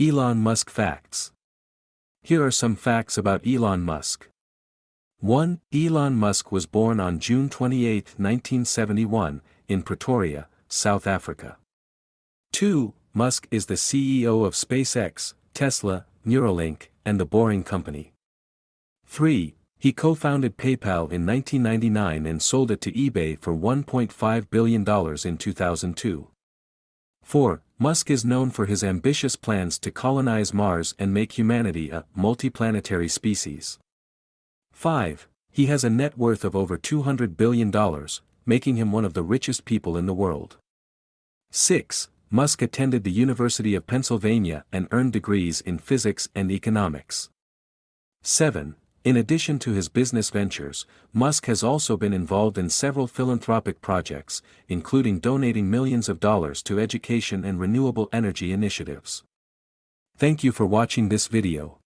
Elon Musk Facts Here are some facts about Elon Musk. 1. Elon Musk was born on June 28, 1971, in Pretoria, South Africa. 2. Musk is the CEO of SpaceX, Tesla, Neuralink, and the Boring Company. 3. He co-founded PayPal in 1999 and sold it to eBay for $1.5 billion in 2002. 4. Musk is known for his ambitious plans to colonize Mars and make humanity a multiplanetary species. 5. He has a net worth of over $200 billion, making him one of the richest people in the world. 6. Musk attended the University of Pennsylvania and earned degrees in physics and economics. 7. In addition to his business ventures, Musk has also been involved in several philanthropic projects, including donating millions of dollars to education and renewable energy initiatives. Thank you for watching this video.